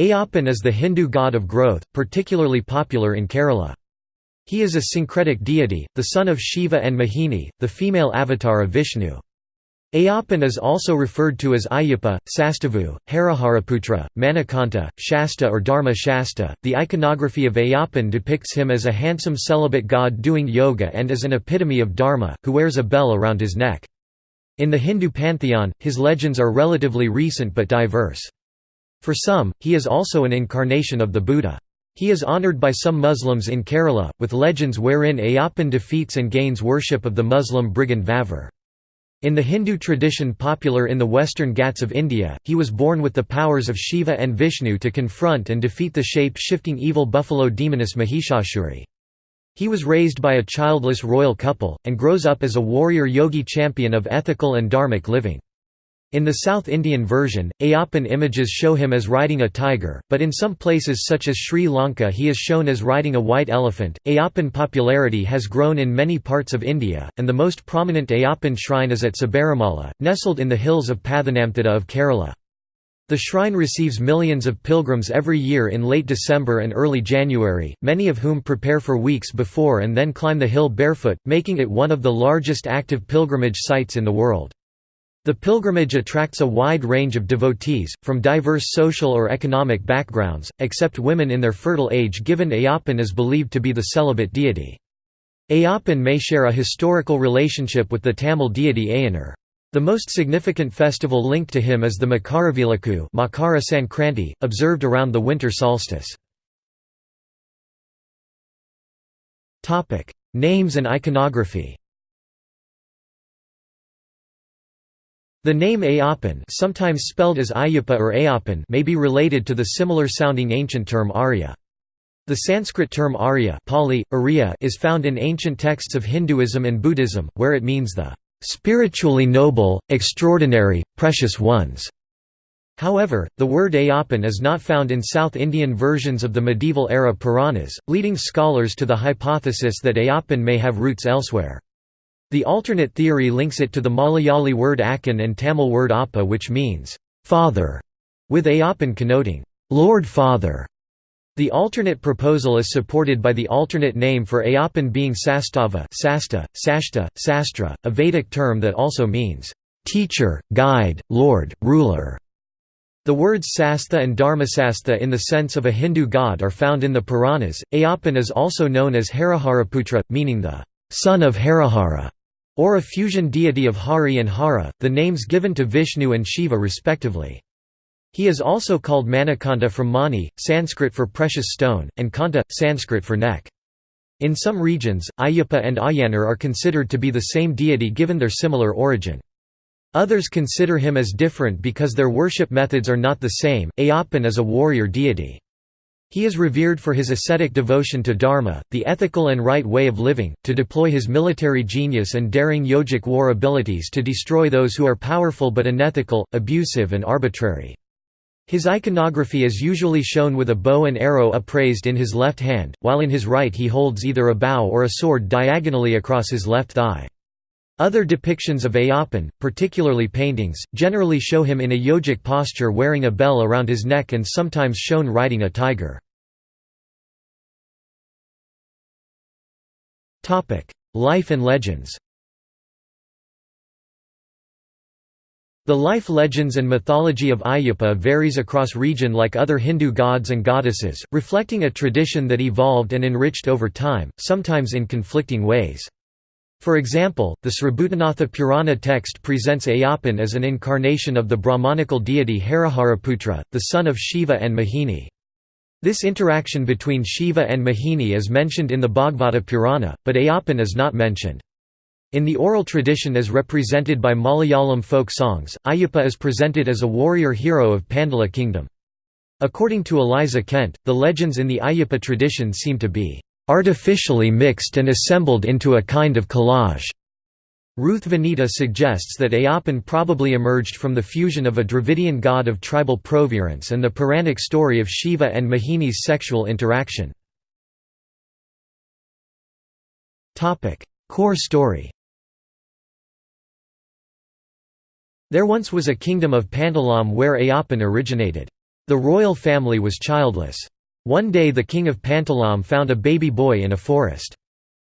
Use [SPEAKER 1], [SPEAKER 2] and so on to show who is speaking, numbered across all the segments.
[SPEAKER 1] Ayyappan is the Hindu god of growth, particularly popular in Kerala. He is a syncretic deity, the son of Shiva and Mohini, the female avatar of Vishnu. Ayyappan is also referred to as Ayyappa, Sastavu, Hariharaputra, Manikanta, Shasta or Dharma Shasta. The iconography of Ayyappan depicts him as a handsome celibate god doing yoga and as an epitome of Dharma, who wears a bell around his neck. In the Hindu pantheon, his legends are relatively recent but diverse. For some, he is also an incarnation of the Buddha. He is honored by some Muslims in Kerala, with legends wherein Ayyappan defeats and gains worship of the Muslim brigand Vavar. In the Hindu tradition popular in the western Ghats of India, he was born with the powers of Shiva and Vishnu to confront and defeat the shape-shifting evil buffalo demoness Mahishashuri. He was raised by a childless royal couple, and grows up as a warrior yogi champion of ethical and dharmic living. In the South Indian version, Ayyappan images show him as riding a tiger, but in some places such as Sri Lanka he is shown as riding a white elephant. Ayyappan popularity has grown in many parts of India, and the most prominent Ayyappan shrine is at Sabarimala, nestled in the hills of Pathanamthitta of Kerala. The shrine receives millions of pilgrims every year in late December and early January, many of whom prepare for weeks before and then climb the hill barefoot, making it one of the largest active pilgrimage sites in the world. The pilgrimage attracts a wide range of devotees, from diverse social or economic backgrounds, except women in their fertile age given Ayyappan is believed to be the celibate deity. Ayyappan may share a historical relationship with the Tamil deity Ayyanar. The most significant festival linked to him is the Makaravilakku Makara Sankranti, observed around the winter solstice. Names and iconography The name Ayyappan sometimes spelled as Ayyappa or Ayappan may be related to the similar-sounding ancient term Arya. The Sanskrit term Arya Pali, Arya is found in ancient texts of Hinduism and Buddhism, where it means the "...spiritually noble, extraordinary, precious ones". However, the word Ayyappan is not found in South Indian versions of the medieval-era Puranas, leading scholars to the hypothesis that Ayyappan may have roots elsewhere. The alternate theory links it to the Malayali word akkan and Tamil word appa which means, father, with Ayyappan connoting, Lord Father. The alternate proposal is supported by the alternate name for Ayyappan being Sastava Sasta, Sashta, Sastra, a Vedic term that also means, teacher, guide, lord, ruler. The words Sastha and Dharmasastha in the sense of a Hindu god are found in the Puranas. Ayyappan is also known as Hariharaputra, meaning the son of Harihara or a fusion deity of Hari and Hara, the names given to Vishnu and Shiva respectively. He is also called Manikanta from Mani, Sanskrit for precious stone, and Kanta, Sanskrit for neck. In some regions, Ayyappa and Ayyanar are considered to be the same deity given their similar origin. Others consider him as different because their worship methods are not the same. Ayyappan is a warrior deity. He is revered for his ascetic devotion to dharma, the ethical and right way of living, to deploy his military genius and daring yogic war abilities to destroy those who are powerful but unethical, abusive and arbitrary. His iconography is usually shown with a bow and arrow upraised in his left hand, while in his right he holds either a bow or a sword diagonally across his left thigh. Other depictions of Ayyappan, particularly paintings, generally show him in a yogic posture wearing a bell around his neck and sometimes shown riding a tiger. Life and legends The life legends and mythology of Ayyappa varies across region like other Hindu gods and goddesses, reflecting a tradition that evolved and enriched over time, sometimes in conflicting ways. For example, the Sribhutanatha Purana text presents Ayyappan as an incarnation of the Brahmanical deity Hariharaputra, the son of Shiva and Mohini. This interaction between Shiva and Mohini is mentioned in the Bhagavata Purana, but Ayyappan is not mentioned. In the oral tradition as represented by Malayalam folk songs, Ayyappa is presented as a warrior hero of Pandala kingdom. According to Eliza Kent, the legends in the Ayyappa tradition seem to be artificially mixed and assembled into a kind of collage. Ruth Vanita suggests that Ayyappan probably emerged from the fusion of a Dravidian god of tribal provenance and the Puranic story of Shiva and Mohini's sexual interaction. Core story There once was a kingdom of Pandalam where Ayyappan originated. The royal family was childless. One day the king of Pandalam found a baby boy in a forest.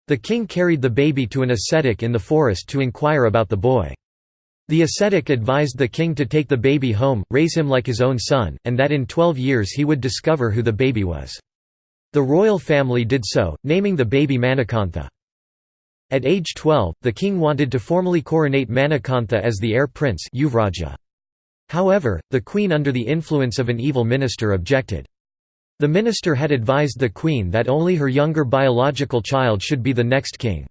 [SPEAKER 1] The king carried the baby to an ascetic in the forest to inquire about the boy. The ascetic advised the king to take the baby home, raise him like his own son, and that in twelve years he would discover who the baby was. The royal family did so, naming the baby Manikantha. At age 12, the king wanted to formally coronate Manikantha as the heir prince However, the queen under the influence of an evil minister objected. The minister had advised the queen that only her younger biological child should be the next king.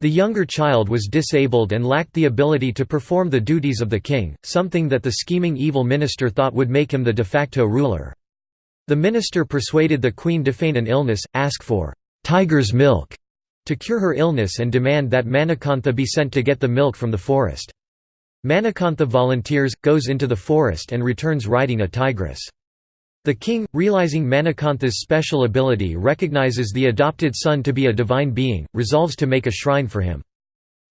[SPEAKER 1] The younger child was disabled and lacked the ability to perform the duties of the king, something that the scheming evil minister thought would make him the de facto ruler. The minister persuaded the queen to feign an illness, ask for «tiger's milk» to cure her illness and demand that Manikantha be sent to get the milk from the forest. Manikantha volunteers, goes into the forest and returns riding a tigress. The king, realizing Manikantha's special ability recognizes the adopted son to be a divine being, resolves to make a shrine for him.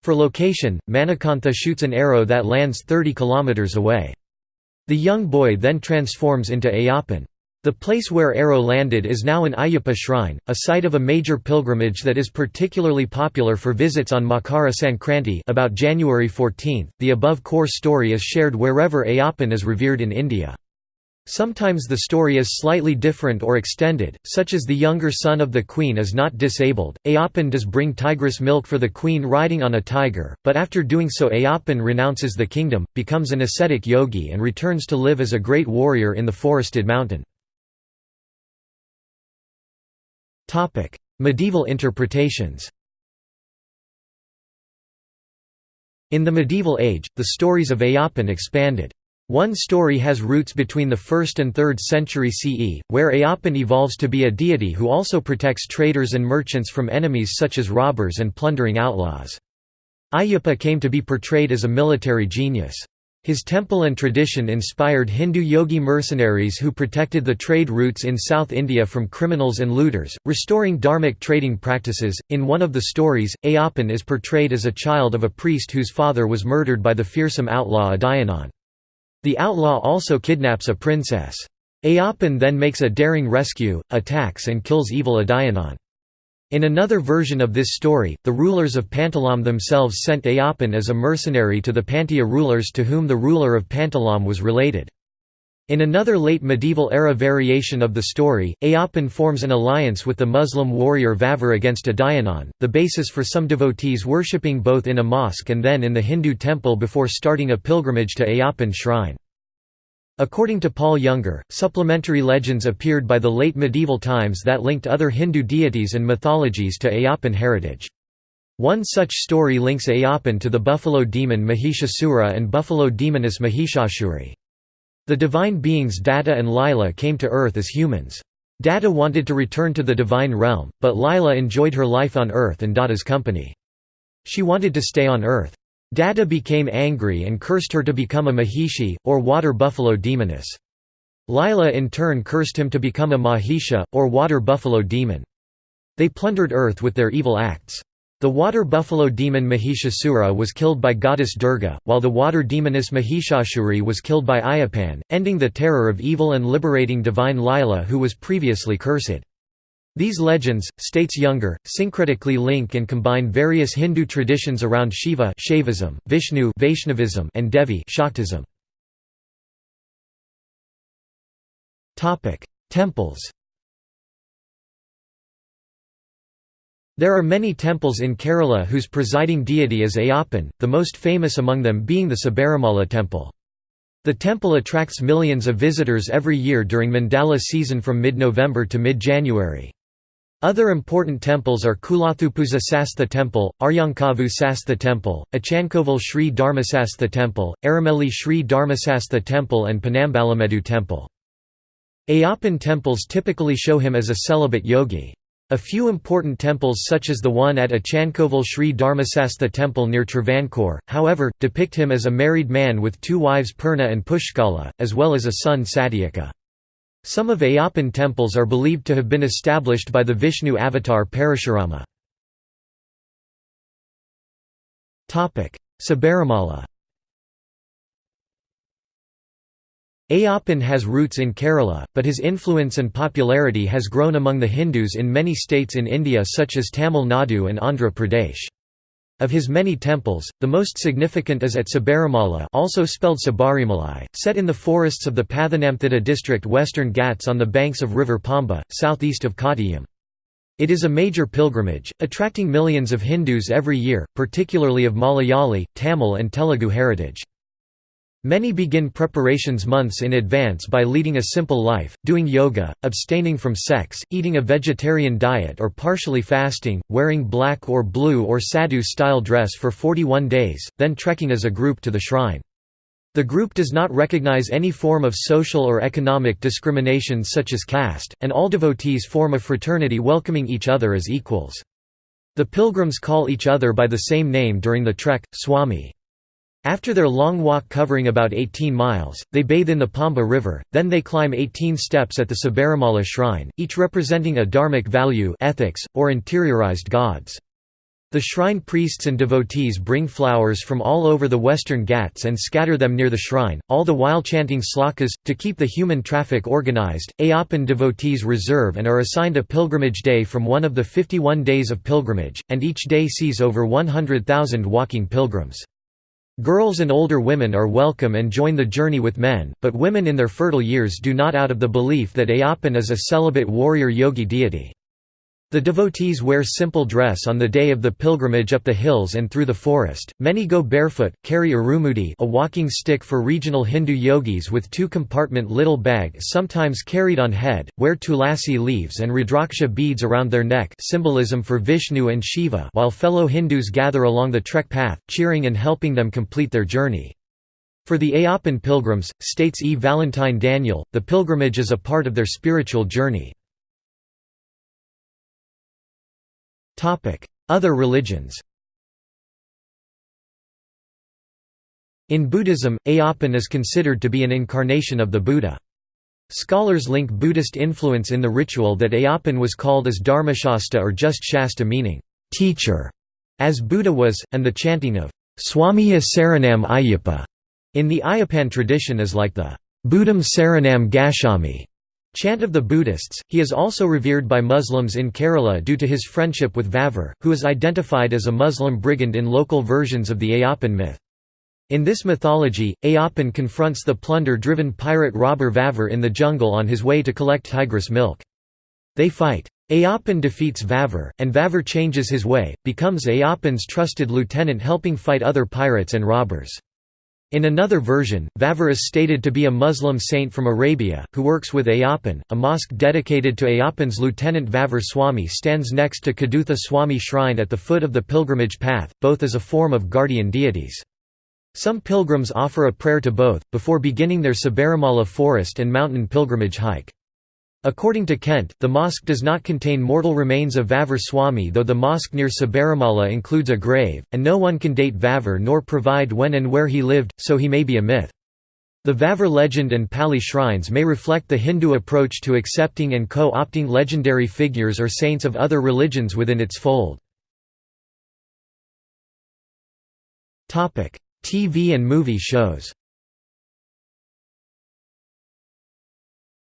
[SPEAKER 1] For location, Manikantha shoots an arrow that lands 30 kilometers away. The young boy then transforms into Ayyappan. The place where arrow landed is now an Ayyappa shrine, a site of a major pilgrimage that is particularly popular for visits on Makara Sankranti about January 14. The above core story is shared wherever Ayyappan is revered in India. Sometimes the story is slightly different or extended, such as the younger son of the queen is not disabled. Ayyappan does bring tigress milk for the queen riding on a tiger, but after doing so Ayyappan renounces the kingdom, becomes an ascetic yogi and returns to live as a great warrior in the forested mountain. medieval interpretations In the medieval age, the stories of Ayyappan expanded. One story has roots between the 1st and 3rd century CE, where Ayyappan evolves to be a deity who also protects traders and merchants from enemies such as robbers and plundering outlaws. Ayyappa came to be portrayed as a military genius. His temple and tradition inspired Hindu yogi mercenaries who protected the trade routes in South India from criminals and looters, restoring dharmic trading practices. In one of the stories, Ayyappan is portrayed as a child of a priest whose father was murdered by the fearsome outlaw Adayanan. The outlaw also kidnaps a princess. Ayyappan then makes a daring rescue, attacks and kills evil Adayanan. In another version of this story, the rulers of Pandalam themselves sent Ayyappan as a mercenary to the Pandya rulers to whom the ruler of Pandalam was related. In another late medieval-era variation of the story, Ayyappan forms an alliance with the Muslim warrior Vavar against Adayanan, the basis for some devotees worshipping both in a mosque and then in the Hindu temple before starting a pilgrimage to Ayyappan shrine. According to Paul Younger, supplementary legends appeared by the late medieval times that linked other Hindu deities and mythologies to Ayyappan heritage. One such story links Ayyappan to the buffalo demon Mahishasura and buffalo demoness Mahishashuri. The divine beings Datta and Lila came to Earth as humans. Datta wanted to return to the divine realm, but Lila enjoyed her life on Earth and Datta's company. She wanted to stay on Earth. Datta became angry and cursed her to become a Mahishi, or water buffalo demoness. Lila in turn cursed him to become a Mahisha, or water buffalo demon. They plundered Earth with their evil acts. The water buffalo demon Mahishasura was killed by goddess Durga, while the water demoness Mahishashuri was killed by Ayyappan, ending the terror of evil and liberating divine Lila who was previously cursed. These legends, states Younger, syncretically link and combine various Hindu traditions around Shiva Shaivism, Vishnu Vaishnavism, and Devi Shaktism. Temples There are many temples in Kerala whose presiding deity is Ayyappan, the most famous among them being the Sabarimala temple. The temple attracts millions of visitors every year during Mandala season from mid-November to mid-January. Other important temples are Kulathupuzha Sastha Temple, Aryankavu Sastha Temple, Achankovil Sri Dharmasastha Temple, Aramelli Sri Dharmasastha Temple and Ponnambalamedu Temple. Ayyappan temples typically show him as a celibate yogi. A few important temples such as the one at Achankovil Sri Dharmasastha temple near Travancore, however, depict him as a married man with two wives Purna and Pushkala, as well as a son Satyaka. Some of Ayyappan temples are believed to have been established by the Vishnu avatar Parashurama. Sabarimala Ayyappan has roots in Kerala, but his influence and popularity has grown among the Hindus in many states in India such as Tamil Nadu and Andhra Pradesh. Of his many temples, the most significant is at Sabarimala also spelled Sabarimalai, set in the forests of the Pathanamthitta district Western Ghats on the banks of river Pamba, southeast of Kottayam. It is a major pilgrimage, attracting millions of Hindus every year, particularly of Malayali, Tamil and Telugu heritage. Many begin preparations months in advance by leading a simple life, doing yoga, abstaining from sex, eating a vegetarian diet or partially fasting, wearing black or blue or sadhu-style dress for 41 days, then trekking as a group to the shrine. The group does not recognize any form of social or economic discrimination such as caste, and all devotees form a fraternity welcoming each other as equals. The pilgrims call each other by the same name during the trek, Swami. After their long walk covering about 18 miles, they bathe in the Pamba River, then they climb 18 steps at the Sabarimala shrine, each representing a dharmic value ethics, or interiorized gods. The shrine priests and devotees bring flowers from all over the western Ghats and scatter them near the shrine, all the while chanting slokas. To keep the human traffic organized, Ayyappan devotees reserve and are assigned a pilgrimage day from one of the 51 days of pilgrimage, and each day sees over 100,000 walking pilgrims. Girls and older women are welcome and join the journey with men, but women in their fertile years do not out of the belief that Ayyappan is a celibate warrior yogi deity. The devotees wear simple dress on the day of the pilgrimage up the hills and through the forest. Many go barefoot, carry irumudi, a walking stick for regional Hindu yogis with two-compartment little bag sometimes carried on head, wear tulasi leaves and rudraksha beads around their neck, symbolism for Vishnu and Shiva, while fellow Hindus gather along the trek path, cheering and helping them complete their journey. For the Ayyappan pilgrims, states E. Valentine Daniel, the pilgrimage is a part of their spiritual journey. Other religions In Buddhism, Ayyappan is considered to be an incarnation of the Buddha. Scholars link Buddhist influence in the ritual that Ayyappan was called as Dharmashasta or just Shasta meaning, teacher, as Buddha was, and the chanting of Swamiya Saranam Ayyappa in the Ayyappan tradition is like the Buddham Saranam Gacchami Chant of the Buddhists, he is also revered by Muslims in Kerala due to his friendship with Vavar, who is identified as a Muslim brigand in local versions of the Ayyappan myth. In this mythology, Ayyappan confronts the plunder-driven pirate robber Vavar in the jungle on his way to collect tigress milk. They fight. Ayyappan defeats Vavar, and Vavar changes his way, becomes Ayyappan's trusted lieutenant helping fight other pirates and robbers. In another version, Vavar is stated to be a Muslim saint from Arabia, who works with Ayyappan. A mosque dedicated to Ayyappan's lieutenant Vavar Swami stands next to Kadutha Swami shrine at the foot of the pilgrimage path, both as a form of guardian deities. Some pilgrims offer a prayer to both, before beginning their Sabarimala forest and mountain pilgrimage hike. According to Kent, the mosque does not contain mortal remains of Vavar Swami though the mosque near Sabarimala includes a grave, and no one can date Vavar nor provide when and where he lived, so he may be a myth. The Vavar legend and Pali shrines may reflect the Hindu approach to accepting and co-opting legendary figures or saints of other religions within its fold. TV and movie shows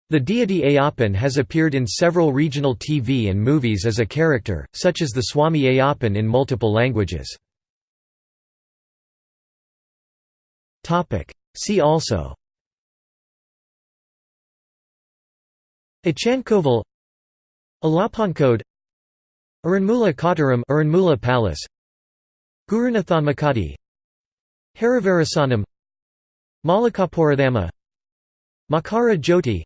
[SPEAKER 1] The deity Ayyappan has appeared in several regional TV and movies as a character, such as the Swami Ayyappan in multiple languages. See also Ichankoval Alappankode Aranmula Kottaram Aranmula Palace Gurunathanmakadi Harivarasanam Malikapurathamma Makara Jyoti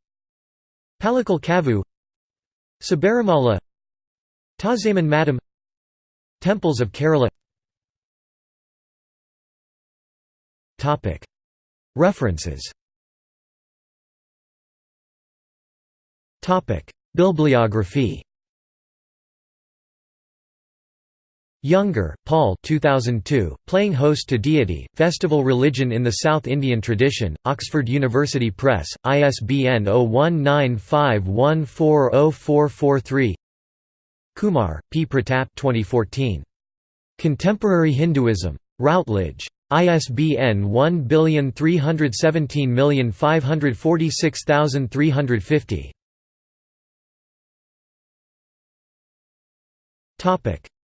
[SPEAKER 1] Palakal Kavu Sabarimala Tazaman Madam Temples of Kerala. References. Bibliography Younger, Paul 2002, Playing Host to Deity, Festival Religion in the South Indian Tradition, Oxford University Press, ISBN 0195140443 Kumar, P. Pratap 2014. Contemporary Hinduism. Routledge. ISBN 1317546350.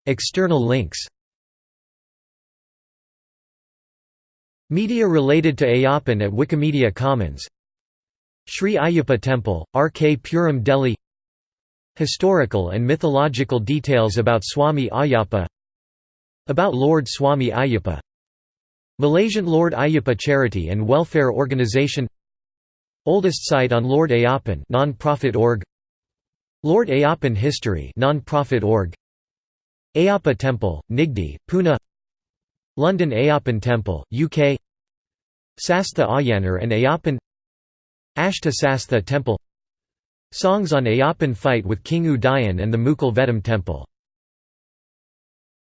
[SPEAKER 1] External links. Media related to Ayyappan at Wikimedia Commons. Sri Ayyappa Temple, RK Puram Delhi. Historical and mythological details about Swami Ayyappa About Lord Swami Ayyappa Malaysian Lord Ayyappa Charity and Welfare Organisation Oldest site on Lord Ayyappan non-profit org. Lord Ayyappan History non-profit org Ayyappa Temple, Nigdi, Pune. London Ayyappan Temple, UK Sastha Ayanar and Ayyappan Ashta Sastha Temple. Songs on Ayyappan fight with King Udayan and the Mukkal Vedam Temple